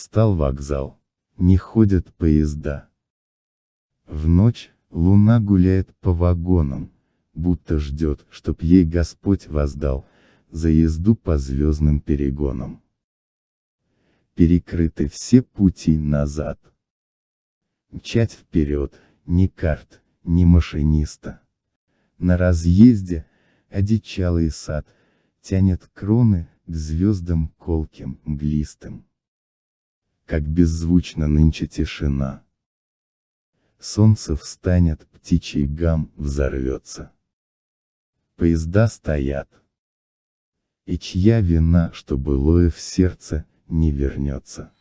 Встал вокзал. Не ходят поезда. В ночь, луна гуляет по вагонам, будто ждет, чтоб ей Господь воздал, за езду по звездным перегонам. Перекрыты все пути назад. Мчать вперед, ни карт, ни машиниста. На разъезде, одичалый сад, тянет кроны, к звездам колким, мглистым. Как беззвучно нынче тишина. Солнце встанет, птичий гам взорвется. Поезда стоят. И чья вина, что былое в сердце, не вернется.